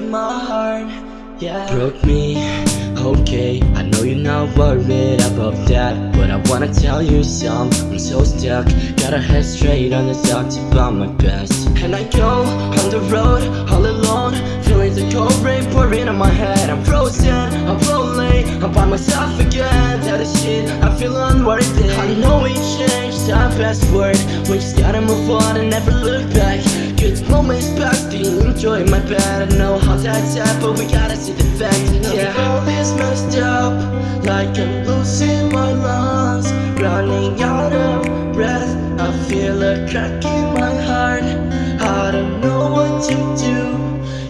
in my heart, yeah. Broke me, okay I know you're not worried about that But I wanna tell you something I'm so stuck, got a head straight on the talk find my best. And I go on the road, all alone Feeling the cold rain pouring on my head. I'm frozen, I'm frozen myself again. That is shit, I feel unworthy. I know we changed our password? We just gotta move on and never look back. Good moments past, enjoy my bed? I know how that's at, but we gotta see the fact. Yeah, all is messed up Like I'm losing my lungs. Running out of breath I feel a crack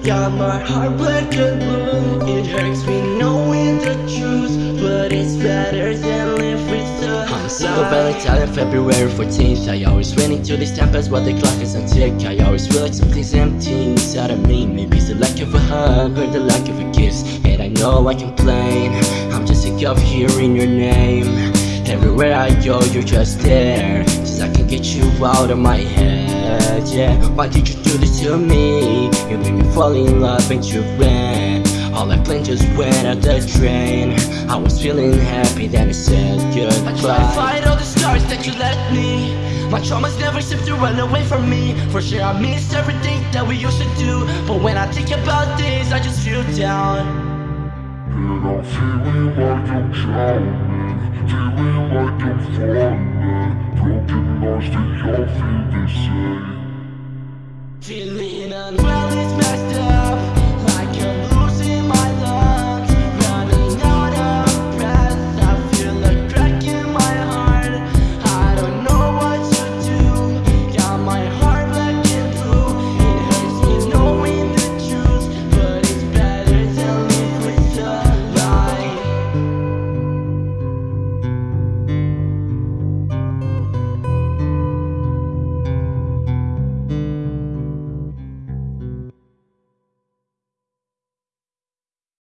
Got my heart black and blue. It hurts me knowing the truth But it's better than live with the I'm single Valentine February 14th I always run into this tempest while the clock is on tick. I always feel like something's empty inside of me. Maybe it's the lack of a hug or the lack of a kiss. And I know I complain. I'm just sick of hearing your name. Everywhere I go you're just there. Just I can get you out of my head, yeah Why did you do this to me? You made me fall in love and you ran All I planned just went out the drain. I was feeling happy then I said goodbye. I try to fight all the stars that you left me. My traumas never seem to run away from me. For sure I miss everything that we used to do. But when I think about this I just feel down. And I'm feeling like I'm drowning. Feeling like I'm falling. Broken hearts, do y'all feel the same?